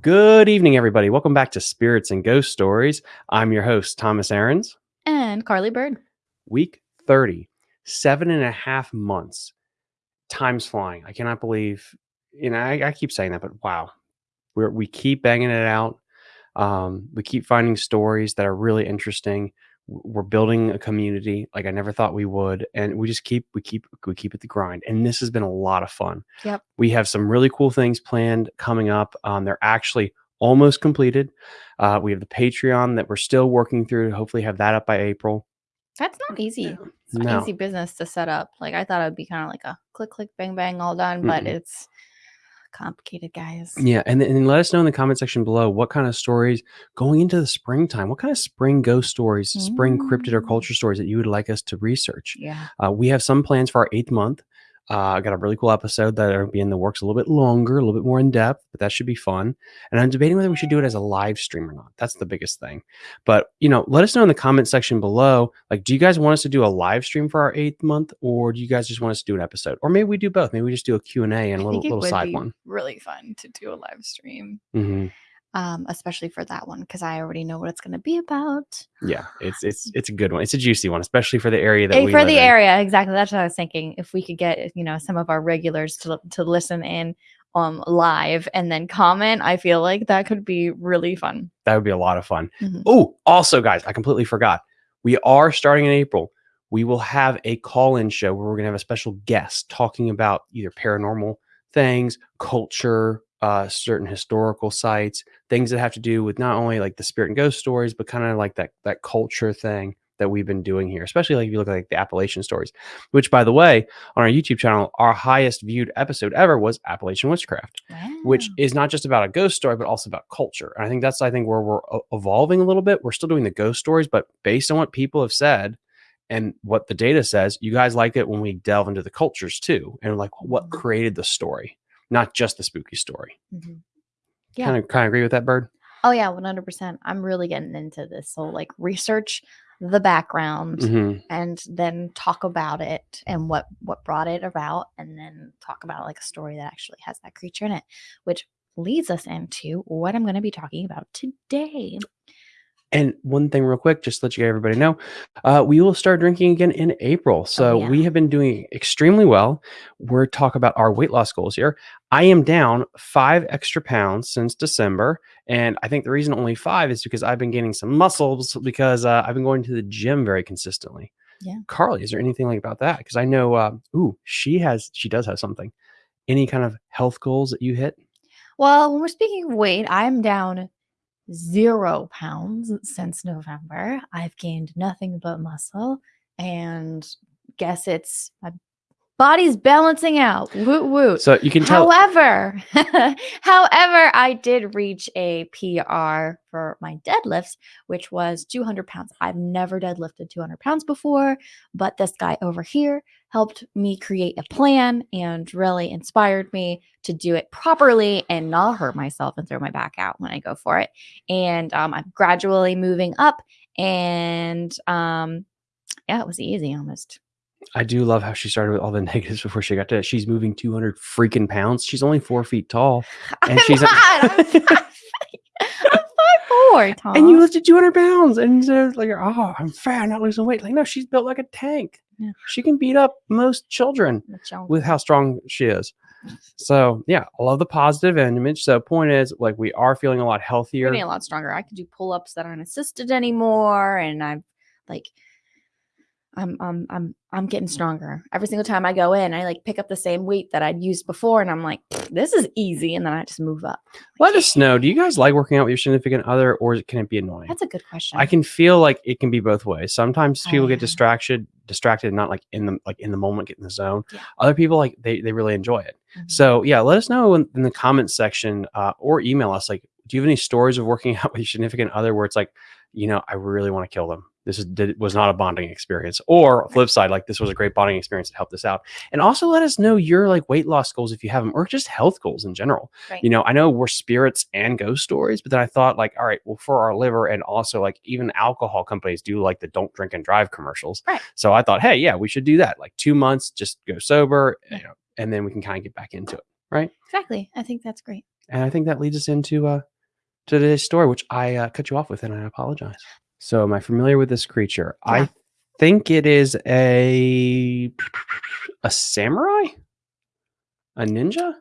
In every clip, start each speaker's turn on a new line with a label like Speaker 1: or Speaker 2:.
Speaker 1: Good evening, everybody. Welcome back to Spirits and Ghost Stories. I'm your host, Thomas Aarons.
Speaker 2: And Carly Bird.
Speaker 1: Week 30, seven and a half months. Time's flying. I cannot believe, you know, I, I keep saying that, but wow, we're, we keep banging it out. Um, we keep finding stories that are really interesting. W- We're building a community like I never thought we would, and we just keep we keep we keep it the grind. And this has been a lot of fun.
Speaker 2: Yep.
Speaker 1: We have some really cool things planned coming up. Um, they're actually almost completed. Uh, we have the Patreon that we're still working through to hopefully have that up by April.
Speaker 2: That's not easy. It's not
Speaker 1: No.
Speaker 2: easy business to set up. Like I thought it would be kind of like a click, click, bang, bang, all done, but
Speaker 1: Mm-mm.
Speaker 2: it's complicated, guys.
Speaker 1: Yeah, and, and let us know in the comment section below what kind of stories going into the springtime, what kind of spring ghost stories, spring cryptid or
Speaker 2: Mm.
Speaker 1: culture stories that you would like us to research.
Speaker 2: Yeah.
Speaker 1: Uh, we have some plans for our eighth month. Uh, I got a really cool episode that will be in the works a little bit longer, a little bit more in depth, but that should be fun. And I'm debating whether we should do it as a live stream or not. That's the biggest thing. But you know, let us know in the comment section below. Like, do you guys want us to do a live stream for our eighth month, or do you guys just want us to do an episode, or maybe we do both? Maybe we just do a Q and A and a little little side one.
Speaker 2: really fun to do a live stream,
Speaker 1: hmm
Speaker 2: um, especially for that one because I already know what it's going to be about.
Speaker 1: Yeah, it's it's it's a good one. It's a juicy one, especially for the area that
Speaker 2: Eh,
Speaker 1: we
Speaker 2: for the
Speaker 1: in.
Speaker 2: area, exactly. That's what I was thinking. If we could get you know some of our regulars to to listen in um live and then comment, I feel like that could be really fun.
Speaker 1: That would be a lot of fun.
Speaker 2: Mhm.
Speaker 1: Oh, also, guys, I completely forgot. We are starting in April. We will have a call-in show where we're going to have a special guest talking about either paranormal things, culture, uh, certain historical sites, things that have to do with not only like the spirit and ghost stories, but kind of like that that culture thing that we've been doing here. Especially like if you look at like the Appalachian stories, which, by the way, on our YouTube channel, our highest viewed episode ever was Appalachian witchcraft which is not just about a ghost story, but also about culture. And I think that's I think where we're e- evolving a little bit. We're still doing the ghost stories, but based on what people have said and what the data says, you guys like it when we delve into the cultures too, and like what
Speaker 2: Mhm.
Speaker 1: created the story, not just the spooky story.
Speaker 2: Mhm. Yeah.
Speaker 1: Kind of kind of agree with that, Bird.
Speaker 2: Oh yeah, one hundred percent. I'm really getting into this whole like research the background
Speaker 1: Mhm.
Speaker 2: and then talk about it and what what brought it about, and then talk about like a story that actually has that creature in it, which leads us into what I'm going to be talking about today.
Speaker 1: And one thing, real quick, just to let you everybody know, uh, we will start drinking again in April. So
Speaker 2: Oh, yeah.
Speaker 1: we have been doing extremely well. We're talking about our weight loss goals here. I am down five extra pounds since December, and I think the reason only five is because I've been gaining some muscles because uh, I've been going to the gym very consistently.
Speaker 2: Yeah.
Speaker 1: Carly, is there anything like about that? Because I know, uh, ooh, she has, she does have something. Any kind of health goals that you hit?
Speaker 2: Well, when we're speaking of weight, I'm down zero pounds since November. I've gained nothing but muscle, and guess it's my body's balancing out. Woot woot.
Speaker 1: So you can tell.
Speaker 2: However, however, I did reach a PR for my deadlifts, which was 200 pounds. I've never deadlifted 200 pounds before, but this guy over here helped me create a plan and really inspired me to do it properly and not hurt myself and throw my back out when I go for it. And um, I'm gradually moving up, and um, yeah, it was easy almost.
Speaker 1: I do love how she started with all the negatives before she got to she's moving 200 freaking pounds. She's only four feet tall. And
Speaker 2: I'm
Speaker 1: she's
Speaker 2: not. I'm five, I'm five four, Tom.
Speaker 1: And you lifted 200 pounds. And so like, oh, I'm fat, I'm not losing weight. Like, no, she's built like a tank.
Speaker 2: Yeah.
Speaker 1: She can beat up most children with how strong she is. So yeah, I love the positive image. So point is like we are feeling a lot healthier.
Speaker 2: getting a lot stronger. I can do pull ups that aren't assisted anymore, and I'm like, I'm I'm I'm I'm getting stronger every single time I go in. I like pick up the same weight that I'd used before, and I'm like, this is easy, and then I just move up.
Speaker 1: Let us know. Do you guys like working out with your significant other or can it be annoying?
Speaker 2: That's a good question.
Speaker 1: I can feel like it can be both ways. Sometimes
Speaker 2: Oh,
Speaker 1: people get
Speaker 2: yeah.
Speaker 1: distracted, distracted, not like in the like in the moment, get in the zone.
Speaker 2: Yeah.
Speaker 1: Other people like they they really enjoy it.
Speaker 2: Mhm.
Speaker 1: So yeah, let us know in, in the comments section uh, or email us. Like, do you have any stories of working out with your significant other where it's like, you know, I really want to kill them. This is did, was not a bonding experience. Or flip side, like this was a great bonding experience that helped us out. And also let us know your like weight loss goals if you have them, or just health goals in general.
Speaker 2: Right.
Speaker 1: You know, I know we're spirits and ghost stories, but then I thought like, all right, well, for our liver and also like even alcohol companies do like the don't drink and drive commercials.
Speaker 2: Right.
Speaker 1: So I thought, hey, yeah, we should do that. Like two months, just go sober,
Speaker 2: Yeah.
Speaker 1: you know, and then we can kind of get back into it. Right.
Speaker 2: exactly. I think that's great.
Speaker 1: And I think that leads us into uh, to today's story, which I uh, cut you off with, and I apologize. So, am I familiar with this creature?
Speaker 2: Yeah.
Speaker 1: I think it is a a samurai, a ninja,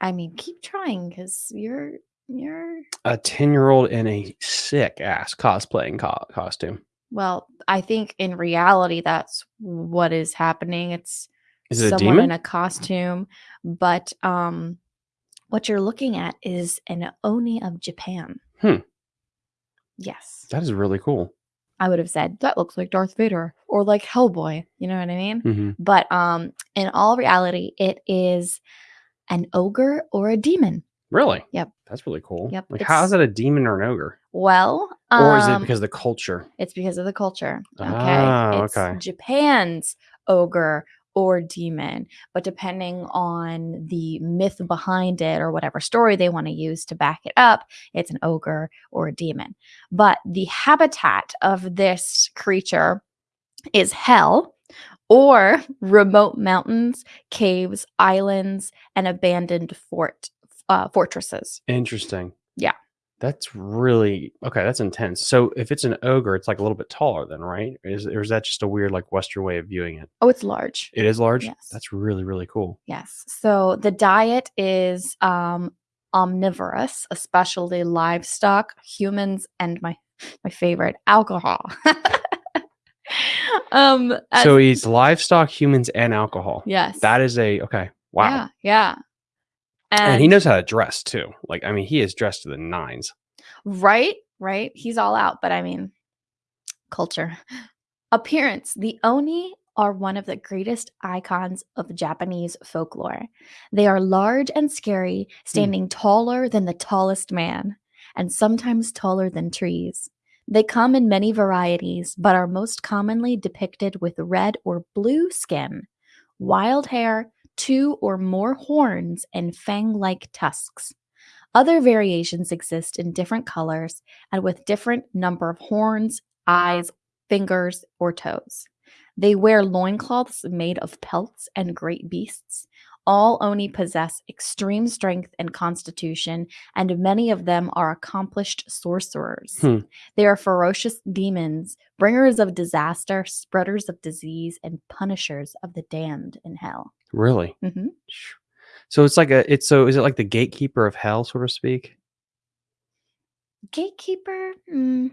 Speaker 2: I mean, keep trying because you're you're
Speaker 1: a ten year old in a sick ass cosplaying co- costume.
Speaker 2: well. I think in reality, that's what is happening. It's
Speaker 1: Is it a
Speaker 2: someone in a costume, but um, what you're looking at is an oni of Japan.
Speaker 1: Hmm.
Speaker 2: Yes,
Speaker 1: that is really cool.
Speaker 2: I would have said that looks like Darth Vader or like Hellboy. You know what I mean?
Speaker 1: hmm
Speaker 2: But um, in all reality, it is an ogre or a demon.
Speaker 1: Really?
Speaker 2: Yep.
Speaker 1: That's really cool.
Speaker 2: Yep,
Speaker 1: Like, how is it a demon or an ogre?
Speaker 2: Well,
Speaker 1: Or is it
Speaker 2: um,
Speaker 1: because of the culture?
Speaker 2: It's because of the culture. Okay.
Speaker 1: Ah,
Speaker 2: it's
Speaker 1: okay.
Speaker 2: Japan's ogre or demon, but depending on the myth behind it or whatever story they want to use to back it up, it's an ogre or a demon. But the habitat of this creature is hell or remote mountains, caves, islands, and abandoned fort uh, fortresses.
Speaker 1: Interesting.
Speaker 2: Yeah.
Speaker 1: That's really okay. That's intense. So if it's an ogre, it's like a little bit taller, then, right? Is or is that just a weird like Western way of viewing it?
Speaker 2: Oh, it's large.
Speaker 1: It is large.
Speaker 2: Yes.
Speaker 1: That's really really cool.
Speaker 2: Yes. So the diet is um, omnivorous, especially livestock, humans, and my my favorite, alcohol. um. as-
Speaker 1: so he eats livestock, humans, and alcohol.
Speaker 2: yes.
Speaker 1: That is a okay. Wow.
Speaker 2: Yeah. Yeah.
Speaker 1: And, he knows how to dress too. Like I mean, he is dressed to the nines.
Speaker 2: Right, right. He's all out, but I mean, culture. Appearance. The Oni are one of the greatest icons of Japanese folklore. They are large and scary, hmm. standing taller than the tallest man, and sometimes taller than trees. They come in many varieties, but are most commonly depicted with red or blue skin, wild hair, two or more horns, and fang like tusks. Other variations exist in different colors and with different number of horns, eyes, fingers, or toes. They wear loincloths made of pelts and great beasts. All Oni possess extreme strength and constitution, and many of them are accomplished sorcerers.
Speaker 1: Hmm.
Speaker 2: They are ferocious demons, bringers of disaster, spreaders of disease, and punishers of the damned in hell.
Speaker 1: Really.
Speaker 2: hmm
Speaker 1: So it's like a. It's so. Is it like the gatekeeper of hell, so to speak?
Speaker 2: Gatekeeper? Mm,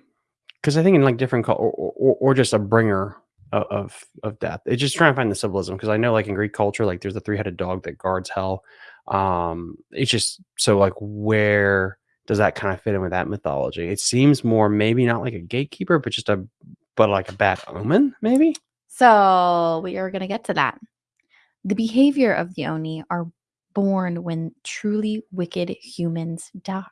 Speaker 1: because I think in like different cul- or, or, or just a bringer of, of of death. It's just trying to find the symbolism because I know like in Greek culture, like there's a three headed dog that guards hell. Um, it's just so like where does that kind of fit in with that mythology? It seems more maybe not like a gatekeeper, but just a but like a bad omen, maybe.
Speaker 2: So we are going to get to that. The behavior of the Oni are born when truly wicked humans die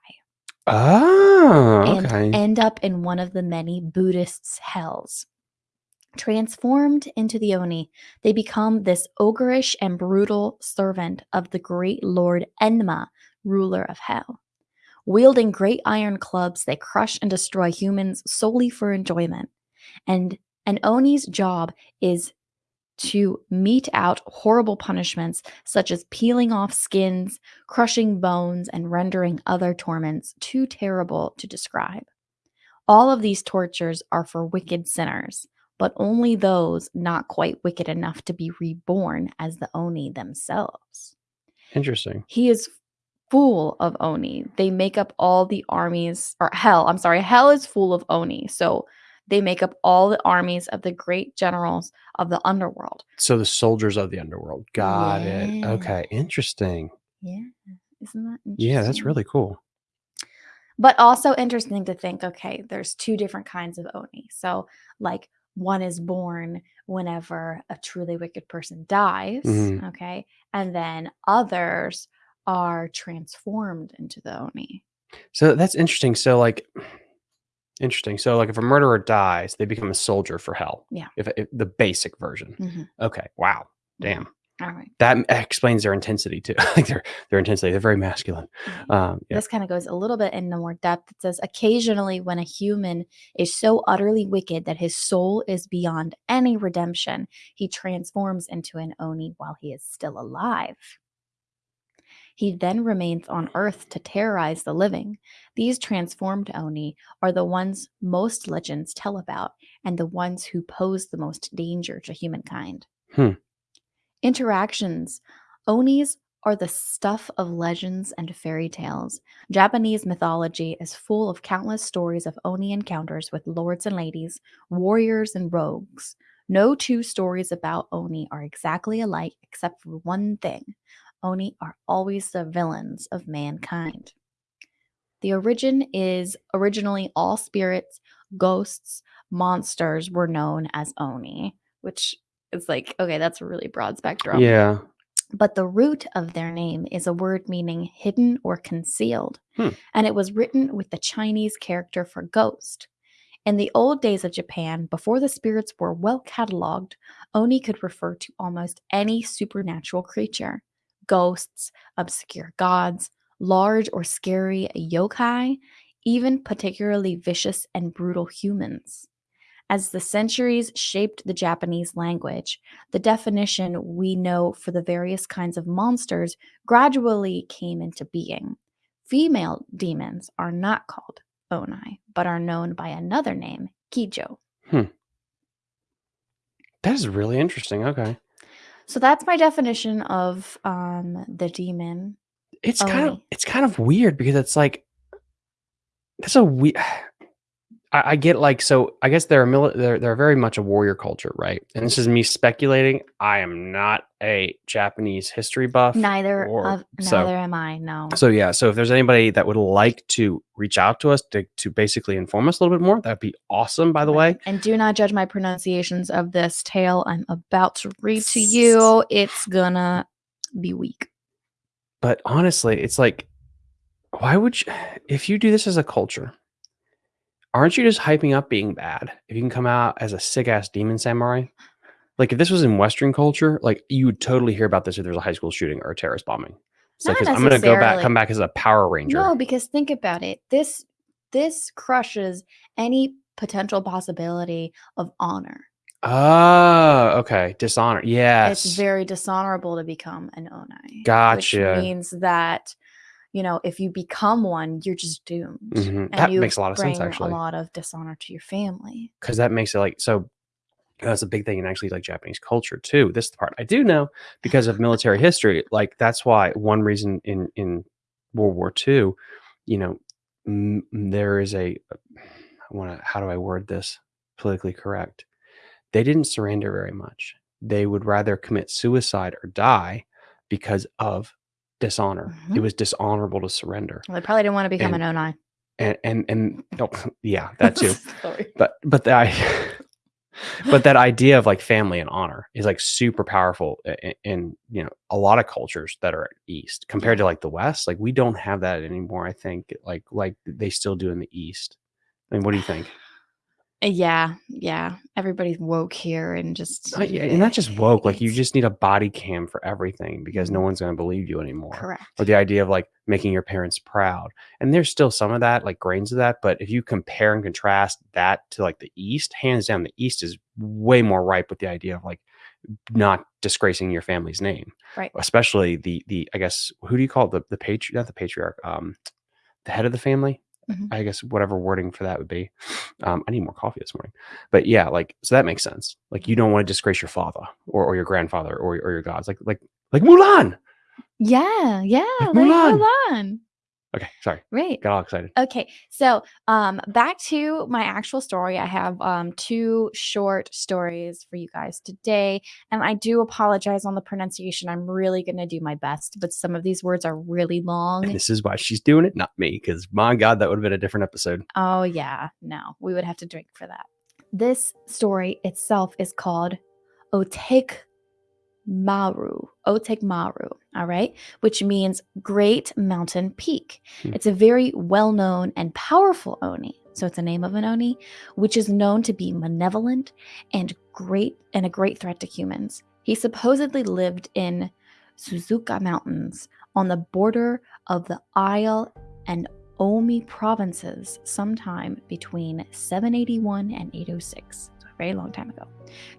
Speaker 1: Oh,
Speaker 2: and
Speaker 1: okay.
Speaker 2: end up in one of the many Buddhists' hells. Transformed into the Oni, they become this ogreish and brutal servant of the great Lord Enma, ruler of hell. Wielding great iron clubs, they crush and destroy humans solely for enjoyment. And an Oni's job is to mete out horrible punishments such as peeling off skins, crushing bones, and rendering other torments too terrible to describe. All of these tortures are for wicked sinners, but only those not quite wicked enough to be reborn as the Oni themselves.
Speaker 1: Interesting.
Speaker 2: He is full of Oni. They make up all the armies, or hell, I'm sorry, hell is full of Oni. So they make up all the armies of the great generals of the underworld.
Speaker 1: So the soldiers of the underworld. Got it. Okay. Interesting.
Speaker 2: Yeah. Isn't that interesting?
Speaker 1: Yeah, that's really cool.
Speaker 2: But also interesting to think okay, there's two different kinds of Oni. So, like, one is born whenever a truly wicked person dies.
Speaker 1: Mhm.
Speaker 2: Okay. And then others are transformed into the Oni.
Speaker 1: So that's interesting. So like interesting. So like if a murderer dies, they become a soldier for hell.
Speaker 2: Yeah.
Speaker 1: If, if the basic version.
Speaker 2: Mhm.
Speaker 1: Okay. Wow. Damn.
Speaker 2: All right.
Speaker 1: That explains their intensity too. like their their intensity. They're very masculine. Um yeah.
Speaker 2: This kind of goes a little bit into more depth. It says occasionally when a human is so utterly wicked that his soul is beyond any redemption, he transforms into an Oni while he is still alive. He then remains on Earth to terrorize the living. These transformed Oni are the ones most legends tell about and the ones who pose the most danger to humankind.
Speaker 1: Hmm.
Speaker 2: Interactions. Onis are the stuff of legends and fairy tales. Japanese mythology is full of countless stories of Oni encounters with lords and ladies, warriors and rogues. No two stories about Oni are exactly alike except for one thing Oni are always the villains of mankind. The origin is originally all spirits, ghosts, monsters were known as Oni, which is like, okay, that's a really broad spectrum.
Speaker 1: Yeah.
Speaker 2: But the root of their name is a word meaning hidden or concealed,
Speaker 1: Hmm.
Speaker 2: and it was written with the Chinese character for ghost. In the old days of Japan, before the spirits were well cataloged, Oni could refer to almost any supernatural creature ghosts, obscure gods, large or scary yokai, even particularly vicious and brutal humans. As the centuries shaped the Japanese language, the definition we know for the various kinds of monsters gradually came into being. Female demons are not called Onai, but are known by another name, Kijo. Hmm.
Speaker 1: That is really interesting. Okay.
Speaker 2: So that's my definition of um, the demon.
Speaker 1: It's kind of
Speaker 2: Oni.
Speaker 1: it's kind of weird because it's like that's a we. I, I get like so. I guess they're a mili- they're they're very much a warrior culture, right? And this is me speculating. I am not a Japanese history buff.
Speaker 2: Neither
Speaker 1: or-
Speaker 2: of
Speaker 1: so-
Speaker 2: neither am I. No.
Speaker 1: So yeah, so if there's anybody that would like to reach out to us to to basically inform us a little bit more, that'd be awesome. By the way,
Speaker 2: And do not judge my pronunciations of this tale I'm about to read to you. It's gonna be weak.
Speaker 1: but honestly, it's like, why would you? If you do this as a culture, aren't you just hyping up being bad? If you can come out as a sick ass demon samurai, like if this was in Western culture, like you would totally hear about this if there's a high school shooting or a terrorist bombing. It's like, I'm gonna go back, come back as a Power Ranger.
Speaker 2: No, because think about it. This this crushes any potential possibility of honor.
Speaker 1: Oh, okay. Dishonor. Yes.
Speaker 2: It's very dishonorable to become an onai.
Speaker 1: Gotcha.
Speaker 2: Which means that, you know, if you become one, you're just doomed.
Speaker 1: Mhm.
Speaker 2: And
Speaker 1: That
Speaker 2: you
Speaker 1: makes a lot of sense, actually.
Speaker 2: A lot of dishonor to your family.
Speaker 1: because that makes it like so that's a big thing in actually like Japanese culture too. This is the part I do know because of military history. Like that's why one reason in in World War II, you know, m- there is a I want to how do I word this politically correct? They didn't surrender very much. They would rather commit suicide or die because of dishonor. It
Speaker 2: Mhm.
Speaker 1: was dishonorable to surrender.
Speaker 2: Well, they probably didn't want to become
Speaker 1: And-
Speaker 2: an onai.
Speaker 1: And and and oh, yeah, that too. But but the I but that idea of like family and honor is like super powerful in, in you know a lot of cultures that are east compared to like the west like we don't have that anymore i think like like they still do in the east i mean what do you think
Speaker 2: Yeah, yeah. Everybody's woke here and just
Speaker 1: Uh, yeah, and not just woke like you just need a body cam for everything because no
Speaker 2: Mhm.
Speaker 1: one's going to believe you anymore
Speaker 2: correct.
Speaker 1: or the idea of like making your parents proud and there's still some of that like grains of that but if you compare and contrast that to like the east hands down the east is way more ripe with the idea of like not disgracing your family's name
Speaker 2: Right.
Speaker 1: especially the the i guess who do you call it the the patriarch not the patriarch um the head of the family
Speaker 2: Mhm.
Speaker 1: i guess whatever wording for that would be um i need more coffee this morning but yeah like so that makes sense like you don't want to disgrace your father or, or your grandfather or, or your gods like like like mulan
Speaker 2: Yeah, yeah.
Speaker 1: Like
Speaker 2: Like
Speaker 1: Mulan.
Speaker 2: Mulan.
Speaker 1: Okay sorry
Speaker 2: Right.
Speaker 1: got all excited
Speaker 2: Okay, so um, back to my actual story. I have um, two short stories for you guys today, and I do apologize on the pronunciation. I'm really going to do my best, but some of these words are really long.
Speaker 1: And this is why she's doing it, not me, because my God, that would have been a different episode.
Speaker 2: Oh, yeah, no, we would have to drink for that. This story itself is called Otek Maru. Otek Maru, all right, which means Great Mountain Peak.
Speaker 1: Hmm.
Speaker 2: It's a very well known and powerful Oni. So it's a name of an Oni, which is known to be malevolent and great and a great threat to humans. He supposedly lived in Suzuka Mountains on the border of the Isle and Omi provinces sometime between 781 and 806. Very long time ago.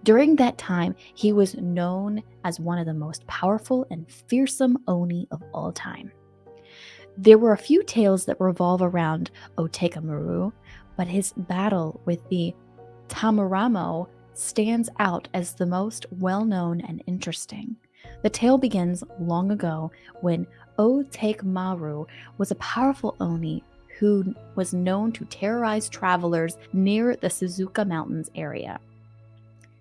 Speaker 2: During that time, he was known as one of the most powerful and fearsome Oni of all time. There were a few tales that revolve around Otekamaru, but his battle with the Tamaramo stands out as the most well known and interesting. The tale begins long ago when Otekamaru was a powerful Oni who was known to terrorize travelers near the Suzuka Mountains area.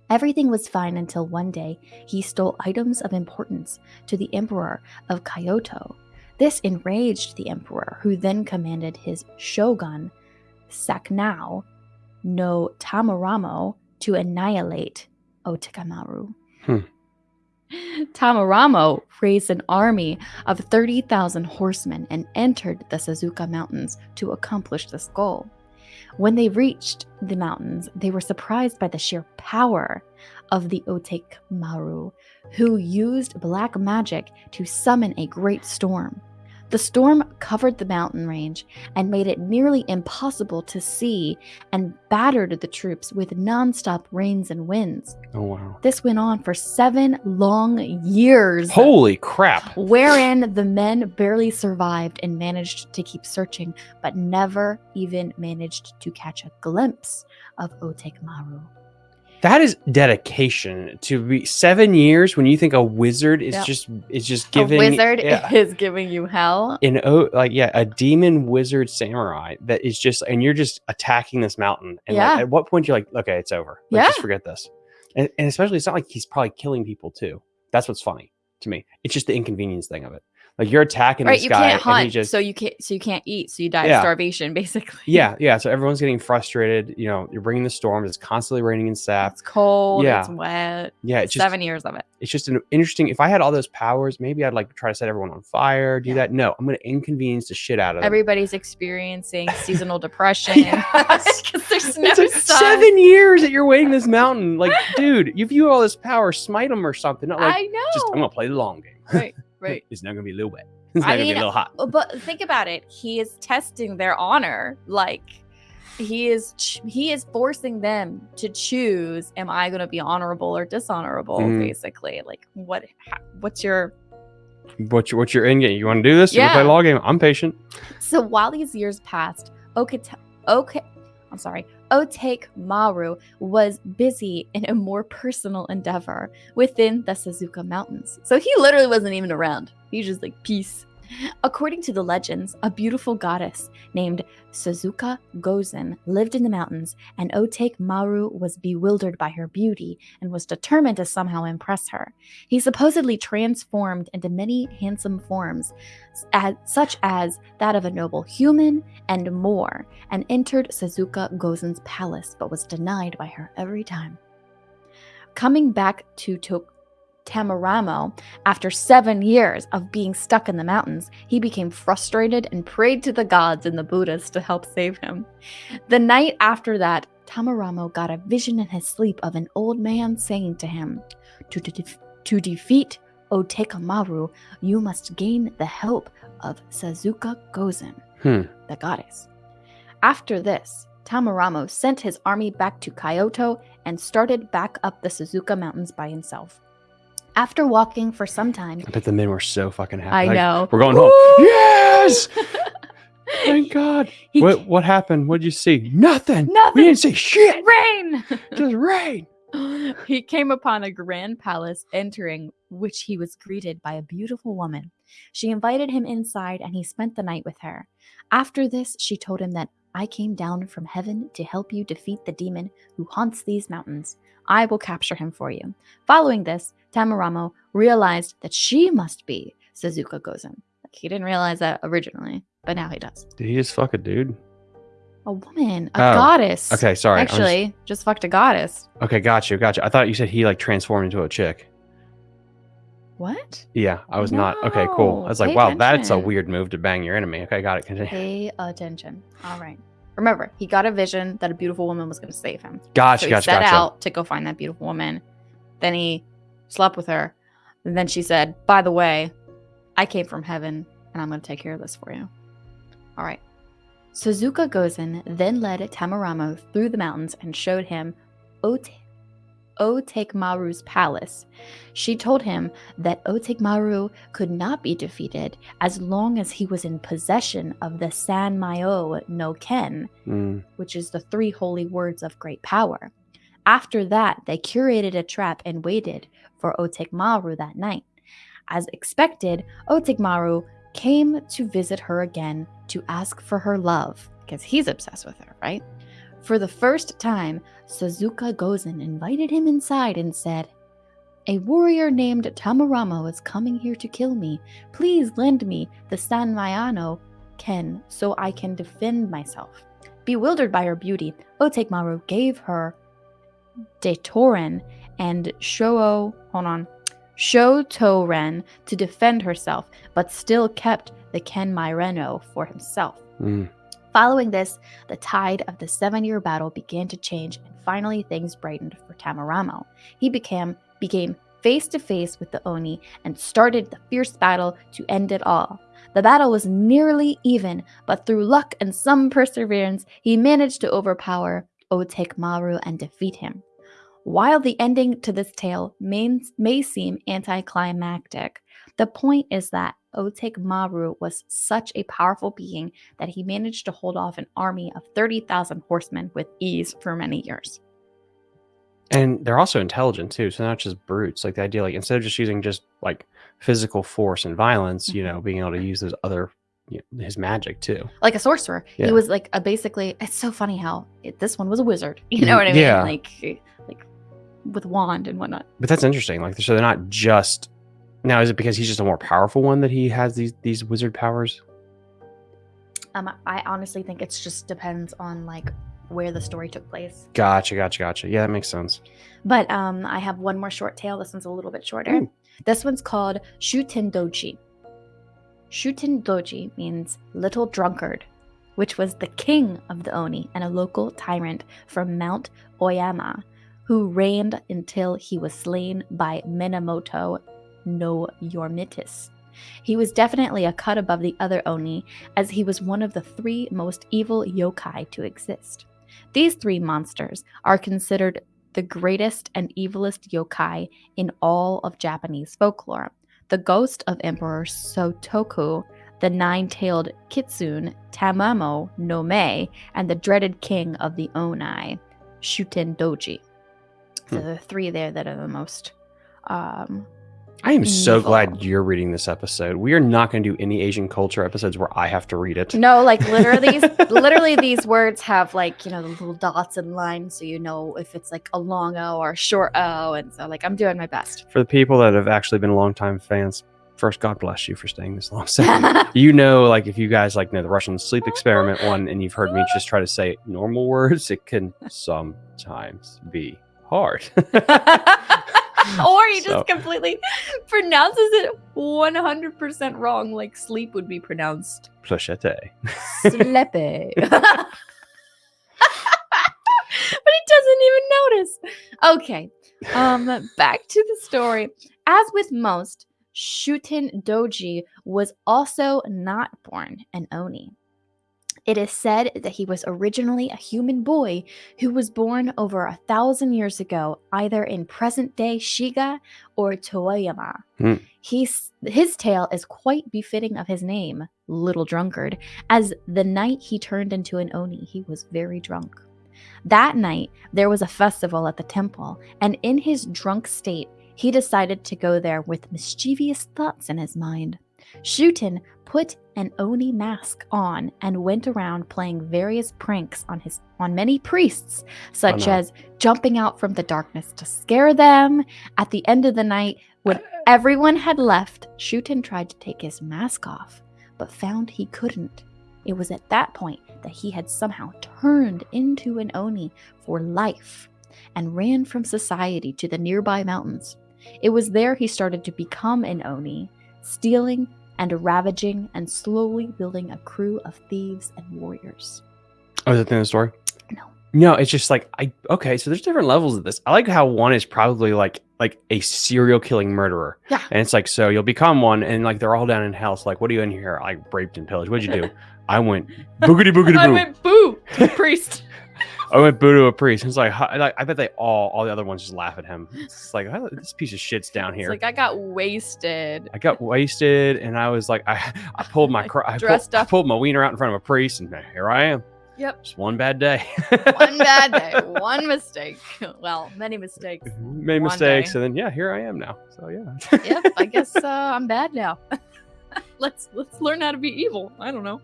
Speaker 2: Everything was fine until one day he stole items of importance to the Emperor of Kyoto. This enraged the Emperor, who then commanded his shogun, Saknao no Tamaramo, to annihilate Otekamaru.
Speaker 1: Hmm.
Speaker 2: Tamaramo raised an army of 30,000 horsemen and entered the Suzuka Mountains to accomplish this goal. When they reached the mountains, they were surprised by the sheer power of the Otek Maru, who used black magic to summon a great storm. The storm covered the mountain range and made it nearly impossible to see and battered the troops with nonstop rains and winds.
Speaker 1: Oh wow.
Speaker 2: This went on for seven long years.
Speaker 1: Holy crap.
Speaker 2: Wherein the men barely survived and managed to keep searching, but never even managed to catch a glimpse of Otekmaru.
Speaker 1: That is dedication. To be seven years when you think a wizard is
Speaker 2: Yep.
Speaker 1: just is just giving
Speaker 2: a wizard
Speaker 1: yeah,
Speaker 2: is giving you hell.
Speaker 1: an o like yeah a demon wizard samurai that is just and you're just attacking this mountain. And like,
Speaker 2: Yeah.
Speaker 1: at what point you're like okay it's over. Like, just forget this. And, and especially it's not like he's probably killing people too. That's what's funny to me. It's just the inconvenience thing of it like you're attacking
Speaker 2: Right,
Speaker 1: this
Speaker 2: you
Speaker 1: guy
Speaker 2: can't
Speaker 1: and he
Speaker 2: hunt,
Speaker 1: just
Speaker 2: so you can't so you can't eat, so you die
Speaker 1: Yeah.
Speaker 2: of starvation, basically.
Speaker 1: yeah yeah so everyone's getting frustrated you know you're bringing the storms it's constantly raining and sap
Speaker 2: It's cold,
Speaker 1: Yeah.
Speaker 2: it's wet.
Speaker 1: yeah it's just
Speaker 2: Seven years of it.
Speaker 1: it's just an interesting if i had all those powers maybe i'd like try to set everyone on fire do
Speaker 2: Yeah.
Speaker 1: that no i'm gonna inconvenience the shit out of them
Speaker 2: Everybody's experiencing seasonal depression because there's no
Speaker 1: like seven years that you're waiting this mountain. Like, dude, if you have all this power, smite them or something. Not like,
Speaker 2: I know.
Speaker 1: just I'm gonna play the long game.
Speaker 2: right, right.
Speaker 1: it's not gonna be a little wet. It's not
Speaker 2: I
Speaker 1: gonna be a little hot.
Speaker 2: But think about it. He is testing their honor. Like he is he is forcing them to choose am I going to be honorable or dishonorable
Speaker 1: Mhm.
Speaker 2: basically. Like what ha- what's your
Speaker 1: What's your, what's your end game? You want to do this? You want play
Speaker 2: Yeah.
Speaker 1: long game? I'm patient.
Speaker 2: So while these years passed, okay okay I'm sorry. Otake Maru was busy in a more personal endeavor within the Suzuka Mountains. So he literally wasn't even around. He was just like, peace. According to the legends, a beautiful goddess named Suzuka Gozen lived in the mountains, and Otake Maru was bewildered by her beauty and was determined to somehow impress her. He supposedly transformed into many handsome forms, such as that of a noble human and more, and entered Suzuka Gozen's palace, but was denied by her every time. Coming back to to- Tamaramo, after seven years of being stuck in the mountains, he became frustrated and prayed to the gods and the Buddhas to help save him. The night after that, Tamaramo got a vision in his sleep of an old man saying to him, To, de- to defeat Otekamaru, you must gain the help of Suzuka Gozen,
Speaker 1: Hmm.
Speaker 2: the goddess. After this, Tamaramo sent his army back to Kyoto and started back up the Suzuka Mountains by himself. After walking for some time,
Speaker 1: I bet the men were so fucking happy.
Speaker 2: I
Speaker 1: Like,
Speaker 2: know.
Speaker 1: We're going home. Yes! Thank God.
Speaker 2: He
Speaker 1: What what happened? What did you see? Nothing.
Speaker 2: Nothing.
Speaker 1: We didn't see shit.
Speaker 2: rain.
Speaker 1: Just rain.
Speaker 2: he came upon a grand palace, entering which he was greeted by a beautiful woman. She invited him inside and he spent the night with her. After this, she told him that I came down from heaven to help you defeat the demon who haunts these mountains. I will capture him for you. Following this, Tamaramo realized that she must be Suzuka Gozen. Like, He didn't realize that originally, but now he does.
Speaker 1: Did he just fuck a dude?
Speaker 2: A woman, a
Speaker 1: Oh,
Speaker 2: goddess.
Speaker 1: Okay, sorry. I'm just-
Speaker 2: Actually, just fucked a goddess.
Speaker 1: okay, got you, got you. I thought you said he like transformed into a chick.
Speaker 2: What?
Speaker 1: Yeah, I was not. Okay, cool. I was like,
Speaker 2: pay
Speaker 1: wow, that's a weird move to bang your enemy. Okay, got it. Continue.
Speaker 2: Pay attention. All right. Remember, he got a vision that a beautiful woman was going to save him.
Speaker 1: Gotcha,
Speaker 2: so he
Speaker 1: gotcha,
Speaker 2: set
Speaker 1: gotcha.
Speaker 2: out to go find that beautiful woman. Then he slept with her. And then she said, By the way, I came from heaven and I'm going to take care of this for you. All right. Suzuka Gozen then led Tamaramo through the mountains and showed him Ote- Otekmaru's palace. She told him that Otekmaru could not be defeated as long as he was in possession of the San Mayo no Ken,
Speaker 1: Mm.
Speaker 2: which is the three holy words of great power. After that, they curated a trap and waited for Otekmaru that night. As expected, Otekmaru came to visit her again to ask for her love, because he's obsessed with her, right? For the first time, Suzuka Gozen invited him inside and said, A warrior named Tamarama is coming here to kill me. Please lend me the San Mayano Ken so I can defend myself. Bewildered by her beauty, Otekmaru gave her Detoren and Shoo hold on, Shotoren to defend herself, but still kept the Ken Myreno for himself.
Speaker 1: Mm.
Speaker 2: Following this, the tide of the seven year battle began to change, and finally things brightened for Tamaramo. He became became face to face with the Oni and started the fierce battle to end it all. The battle was nearly even, but through luck and some perseverance, he managed to overpower Otekmaru and defeat him. While the ending to this tale may, may seem anticlimactic, the point is that Otekmaru was such a powerful being that he managed to hold off an army of 30,000 horsemen with ease for many years.
Speaker 1: And they're also intelligent too. So not just brutes. Like the idea, like instead of just using just like physical force and violence, you know, mm-hmm. being able to use those other, you know, his magic too.
Speaker 2: Like a sorcerer.
Speaker 1: Yeah.
Speaker 2: He was like a basically, it's so funny how it, this one was a wizard. You know mm, what I mean?
Speaker 1: Yeah.
Speaker 2: Like, like with wand and whatnot.
Speaker 1: But that's interesting. Like so they're not just now. Is it because he's just a more powerful one that he has these these wizard powers?
Speaker 2: Um, I honestly think it's just depends on like where the story took place.
Speaker 1: Gotcha, gotcha, gotcha. Yeah, that makes sense.
Speaker 2: But um, I have one more short tale. This one's a little bit shorter.
Speaker 1: Ooh.
Speaker 2: This one's called Shuten Doji. Shuten Doji means little drunkard, which was the king of the Oni and a local tyrant from Mount Oyama, who reigned until he was slain by Minamoto no Yormitis. He was definitely a cut above the other Oni, as he was one of the three most evil yokai to exist. These three monsters are considered the greatest and evilest yokai in all of Japanese folklore. The ghost of Emperor Sotoku, the nine tailed kitsune Tamamo no Me, and the dreaded king of the Onai, Shuten Doji. So
Speaker 1: Hmm.
Speaker 2: the three there that are the most. Um,
Speaker 1: I am so
Speaker 2: Evil.
Speaker 1: glad you're reading this episode. We are not going to do any Asian culture episodes where I have to read it.
Speaker 2: no, like literally, these, literally these words have like you know the little dots and lines, so you know if it's like a long O or a short O, and so like I'm doing my best.
Speaker 1: For the people that have actually been longtime fans, first, God bless you for staying this long. Second, you know, like if you guys like know the Russian sleep experiment one, and you've heard me just try to say normal words, it can sometimes be hard.
Speaker 2: or he
Speaker 1: So-
Speaker 2: just completely pronounces it 100% wrong, like sleep would be pronounced
Speaker 1: Plachete.
Speaker 2: slepe. but he doesn't even notice. Okay, um, back to the story. As with most, Shuten Doji was also not born an Oni. It is said that he was originally a human boy who was born over a thousand years ago, either in present day Shiga or Toyama.
Speaker 1: Hmm.
Speaker 2: He's, his tale is quite befitting of his name, Little Drunkard, as the night he turned into an Oni, he was very drunk. That night, there was a festival at the temple, and in his drunk state, he decided to go there with mischievous thoughts in his mind. Shuten put an Oni mask on and went around playing various pranks on his on many priests, such
Speaker 1: no.
Speaker 2: as jumping out from the darkness to scare them. At the end of the night, when uh. everyone had left, Shuten tried to take his mask off, but found he couldn't. It was at that point that he had somehow turned into an Oni for life and ran from society to the nearby mountains. It was there he started to become an Oni, stealing and ravaging and slowly building a crew of thieves and warriors.
Speaker 1: Oh, is that the end of the story?
Speaker 2: No.
Speaker 1: No, it's just like I okay, so there's different levels of this. I like how one is probably like like a serial killing murderer.
Speaker 2: Yeah.
Speaker 1: And it's like, so you'll become one and like they're all down in hell. So like, what are you in here? I raped and pillaged. What'd you do? I went boogity boogity
Speaker 2: I went boo, priest.
Speaker 1: I went boo to a priest. It's like, I bet they all, all the other ones just laugh at him. It's like "How- this piece of shit's down
Speaker 2: It's
Speaker 1: here.
Speaker 2: like I got wasted.
Speaker 1: I got wasted, and I was like, I, I pulled my, I, pulled,
Speaker 2: Dressed
Speaker 1: I
Speaker 2: up.
Speaker 1: pulled my wiener out in front of a priest, and here I am.
Speaker 2: Yep.
Speaker 1: Just one bad day.
Speaker 2: One bad day, one mistake. Well, many mistakes.
Speaker 1: Made
Speaker 2: one
Speaker 1: mistakes,
Speaker 2: day.
Speaker 1: and then yeah, here I am now. So yeah.
Speaker 2: Yep, I guess uh, I'm bad now. let's let's learn how to be evil. I don't know.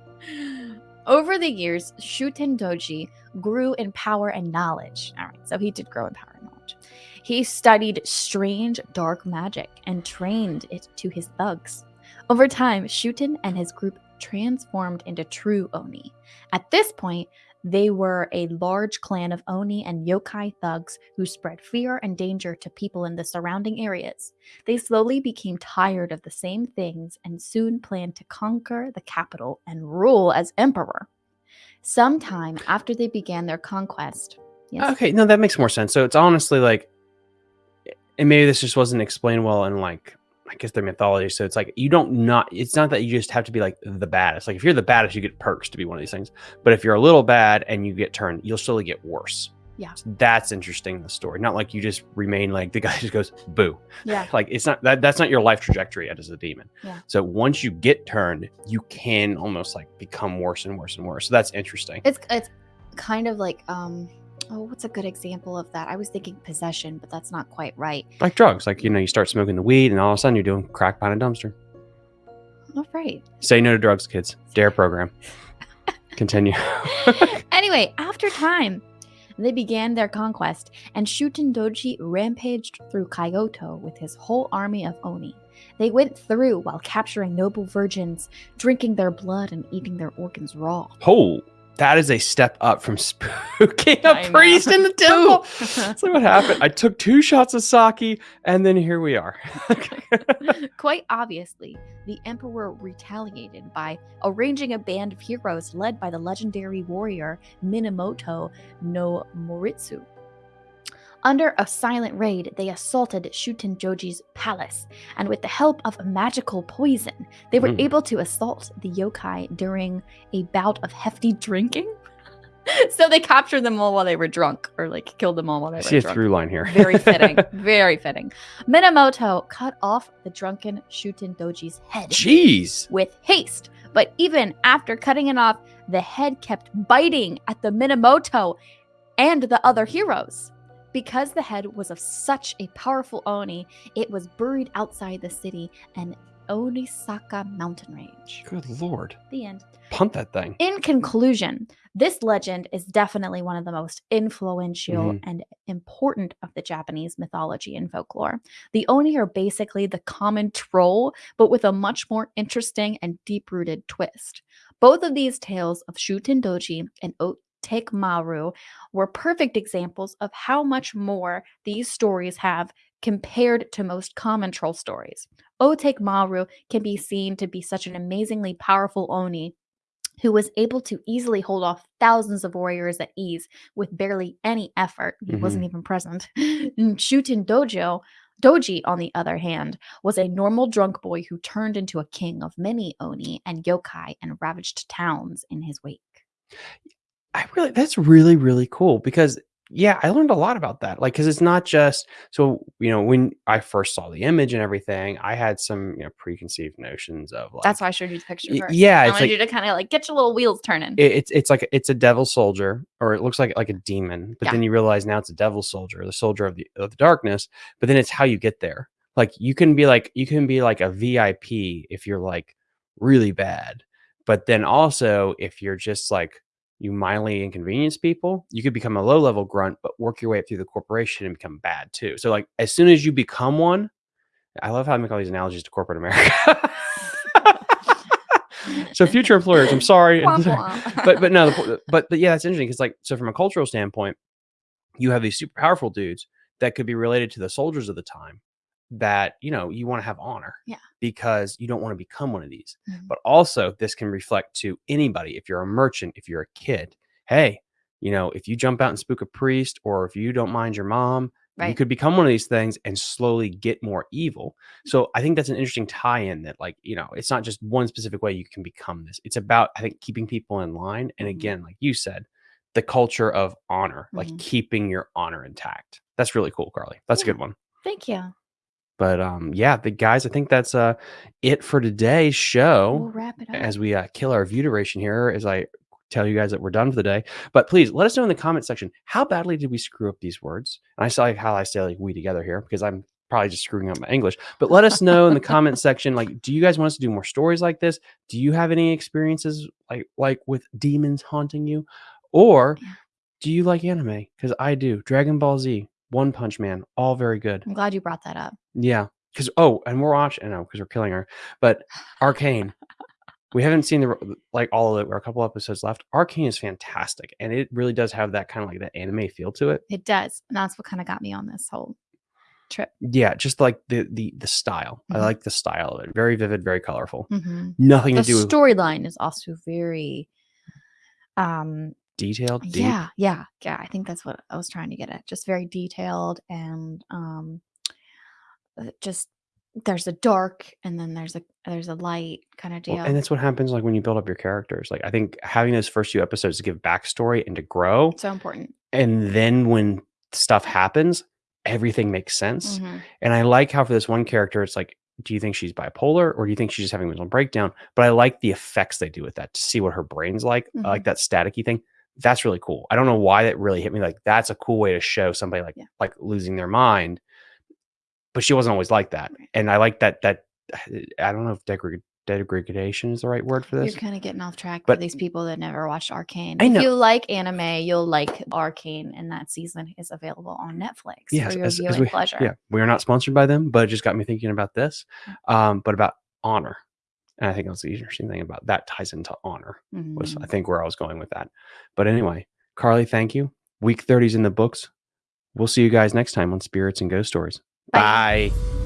Speaker 2: Over the years, Shuten Doji grew in power and knowledge. All right, so he did grow in power and knowledge. He studied strange dark magic and trained it to his thugs. Over time, Shuten and his group transformed into true Oni. At this point, they were a large clan of Oni and yokai thugs who spread fear and danger to people in the surrounding areas. They slowly became tired of the same things and soon planned to conquer the capital and rule as emperor. Sometime after they began their conquest, yes,
Speaker 1: Okay, no, that makes more sense. So it's honestly like, and maybe this just wasn't explained well in like, I guess their mythology. So it's like you don't not. It's not that you just have to be like the baddest. Like if you're the baddest, you get perks to be one of these things. But if you're a little bad and you get turned, you'll slowly get worse.
Speaker 2: Yeah.
Speaker 1: So that's interesting. in The story, not like you just remain like the guy just goes boo.
Speaker 2: yeah,
Speaker 1: Like it's not that. That's not your life trajectory as a demon.
Speaker 2: Yeah.
Speaker 1: So once you get turned, you can almost like become worse and worse and worse. So that's interesting.
Speaker 2: it's it's kind of like um, oh, what's a good example of that? I was thinking possession, but that's not quite right.
Speaker 1: like drugs. Like you know, you start smoking the weed, and all of a sudden you're doing crack behind a dumpster.
Speaker 2: All right.
Speaker 1: Say no to drugs, kids. DARE program. Continue.
Speaker 2: anyway, after time, they began their conquest, and Shuten Doji rampaged through Kyoto with his whole army of Oni. They went through while capturing noble virgins, drinking their blood and eating their organs raw.
Speaker 1: oh, that is a step up from spooking
Speaker 2: I
Speaker 1: a
Speaker 2: know.
Speaker 1: priest in the temple.
Speaker 2: Ooh.
Speaker 1: That's like what happened. I took two shots of sake, and then here we are.
Speaker 2: Quite obviously, the emperor retaliated by arranging a band of heroes led by the legendary warrior Minamoto no Moritsu. Under a silent raid, they assaulted Shuten Joji's palace, and with the help of a magical poison, they were
Speaker 1: Mm.
Speaker 2: able to assault the yokai during a bout of hefty drinking. so they captured them all while they were drunk, or like killed them all while they
Speaker 1: I
Speaker 2: were
Speaker 1: see a
Speaker 2: drunk.
Speaker 1: through line here.
Speaker 2: Very fitting. very fitting. Minamoto cut off the drunken Shuten Doji's head
Speaker 1: Jeez.
Speaker 2: with haste, but even after cutting it off, the head kept biting at the Minamoto and the other heroes. Because the head was of such a powerful Oni, it was buried outside the city and Onisaka mountain range.
Speaker 1: Good lord.
Speaker 2: The end.
Speaker 1: Punt that thing.
Speaker 2: In conclusion, this legend is definitely one of the most influential
Speaker 1: Mhm.
Speaker 2: and important of the Japanese mythology and folklore. The Oni are basically the common troll, but with a much more interesting and deep rooted twist. Both of these tales of Shuten Doji and Otek Maru were perfect examples of how much more these stories have compared to most common troll stories. Oh, Otek Maru can be mm-hmm. seen to be such an amazingly powerful Oni who was able to easily hold off thousands of warriors at ease with barely any effort. He mm-hmm. wasn't even present. Shuten Dojo, Doji, on the other hand, was a normal drunk boy who turned into a king of many Oni and yokai and ravaged towns in his wake.
Speaker 1: I really that's really really cool because yeah, I learned a lot about that. Like cuz it's not just so you know when I first saw the image and everything, I had some, you know, preconceived notions of like
Speaker 2: That's why I showed you the picture
Speaker 1: Y-
Speaker 2: first.
Speaker 1: yeah,
Speaker 2: I
Speaker 1: it's
Speaker 2: wanted
Speaker 1: like-
Speaker 2: you to kind of like get your little wheels turning.
Speaker 1: it- it's it's like it's a devil soldier or it looks like like a demon, but
Speaker 2: Yeah.
Speaker 1: then you realize now it's a devil soldier, the soldier of the of the darkness, but then it's how you get there. Like you can be like you can be like a VIP if you're like really bad. But then also if you're just like you mildly inconvenience people, you could become a low level grunt, but work your way up through the corporation and become bad too. So like as soon as you become one, I love how I make all these analogies to corporate America. so future employers, I'm sorry. But but no, the, but but yeah, that's interesting because like so from a cultural standpoint, you have these super powerful dudes that could be related to the soldiers of the time that you know you want to have honor
Speaker 2: Yeah.
Speaker 1: because you don't want to become one of these
Speaker 2: Mhm.
Speaker 1: but also this can reflect to anybody if you're a merchant if you're a kid hey you know if you jump out and spook a priest or if you don't mind your mom you could become one of these things and slowly get more evil so i think that's an interesting tie-in that like you know it's not just one specific way you can become this it's about i think keeping people in line and
Speaker 2: Mhm.
Speaker 1: again like you said the culture of honor, like
Speaker 2: Mhm.
Speaker 1: keeping your honor intact. That's really cool, Carly. That's a good one.
Speaker 2: Thank you.
Speaker 1: But um, yeah, the guys, I think that's uh it for today's show.
Speaker 2: We'll wrap it up.
Speaker 1: as we uh, kill our view duration here as I tell you guys that we're done for the day. But please let us know in the comment section how badly did we screw up these words? And I saw like how I say like we together here because I'm probably just screwing up my English. But let us know in the comment section like do you guys want us to do more stories like this? Do you have any experiences like like with demons haunting you? Or
Speaker 2: Yeah.
Speaker 1: do you like anime? Because I do. Dragon Ball Z, One Punch Man, all very good.
Speaker 2: I'm glad you brought that up.
Speaker 1: Yeah. Because oh, and we're watching. I know because we're killing her. But Arcane. we haven't seen the like all of it. We're a couple episodes left. Arcane is fantastic, and it really does have that kind of like that anime feel to it.
Speaker 2: It does. And that's what kind of got me on this whole trip.
Speaker 1: Yeah, just like the the the style. I
Speaker 2: Mhm.
Speaker 1: like the style of it. Very vivid, very colorful.
Speaker 2: Mhm.
Speaker 1: Nothing
Speaker 2: The
Speaker 1: to do with
Speaker 2: storyline is also very um
Speaker 1: detailed. Deep.
Speaker 2: yeah yeah yeah i think that's what i was trying to get at just very detailed and um uh, just there's a dark and then there's a there's a light kind of deal
Speaker 1: Well, and that's what happens like when you build up your characters. Like I think having those first few episodes to give backstory and to grow,
Speaker 2: so important
Speaker 1: and then when stuff happens, everything makes sense.
Speaker 2: Mhm.
Speaker 1: And I like how for this one character, it's like, do you think she's bipolar or do you think she's just having a mental breakdown? But I like the effects they do with that to see what her brain's like, I like that staticky thing. That's really cool. I don't know why that really hit me. Like that's a cool way to show somebody like
Speaker 2: Yeah.
Speaker 1: like losing their mind. But she wasn't always like that. And I like that that I don't know if degrad- degradation is the right word for this.
Speaker 2: you're kind of getting off track
Speaker 1: But-
Speaker 2: for these people that never watched arcane
Speaker 1: I
Speaker 2: if you like anime you'll like arcane and that season is available on netflix
Speaker 1: Yes,
Speaker 2: for your
Speaker 1: as- as we-
Speaker 2: pleasure
Speaker 1: Yeah, we are not sponsored by them, but it just got me thinking about this, um, but about honor. And I think that's the interesting thing about that ties into honor. was I
Speaker 2: Mhm.
Speaker 1: think where I was going with that. But anyway, Carly, thank you. Week 30's in the books. We'll see you guys next time on Spirits and Ghost Stories.
Speaker 2: Bye.
Speaker 1: Bye.